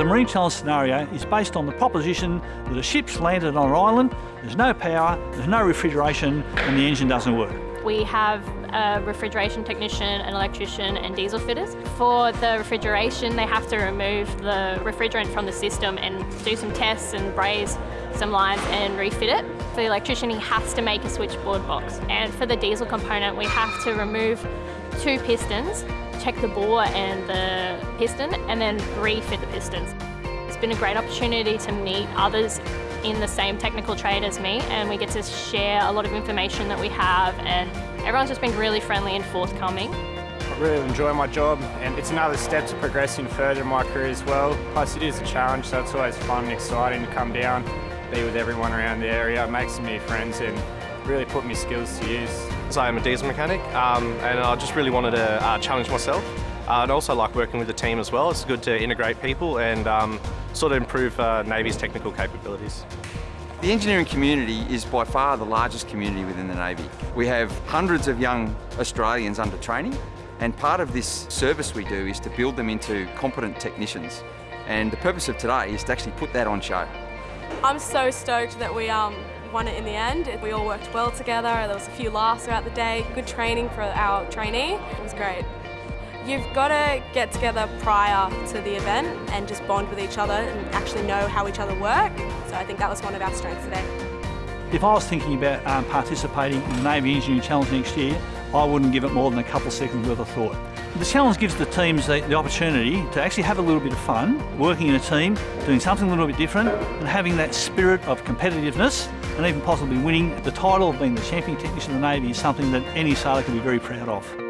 The marine Challenge scenario is based on the proposition that a ship's landed on an island, there's no power, there's no refrigeration and the engine doesn't work. We have a refrigeration technician, an electrician and diesel fitters. For the refrigeration, they have to remove the refrigerant from the system and do some tests and braze some lines and refit it. For the electrician, he has to make a switchboard box. And for the diesel component, we have to remove two pistons, check the bore and the piston, and then refit the pistons. It's been a great opportunity to meet others in the same technical trade as me and we get to share a lot of information that we have and everyone's just been really friendly and forthcoming. I really enjoy my job and it's another step to progressing further in my career as well. Plus it is a challenge so it's always fun and exciting to come down, be with everyone around the area, make some new friends and really put my skills to use. So I'm a diesel mechanic um, and I just really wanted to uh, challenge myself. Uh, and also like working with the team as well. It's good to integrate people and um, sort of improve uh, Navy's technical capabilities. The engineering community is by far the largest community within the Navy. We have hundreds of young Australians under training and part of this service we do is to build them into competent technicians. And the purpose of today is to actually put that on show. I'm so stoked that we um, won it in the end. We all worked well together, there was a few laughs throughout the day, good training for our trainee, it was great. You've got to get together prior to the event and just bond with each other and actually know how each other work. So I think that was one of our strengths today. If I was thinking about um, participating in the Navy Engineering Challenge next year, I wouldn't give it more than a couple seconds worth of thought. The challenge gives the teams the, the, opportunity to actually have a little bit of fun, working in a team, doing something a little bit different, and having that spirit of competitiveness, and even possibly winning the title of being the champion technician of the Navy is something that any sailor can be very proud of.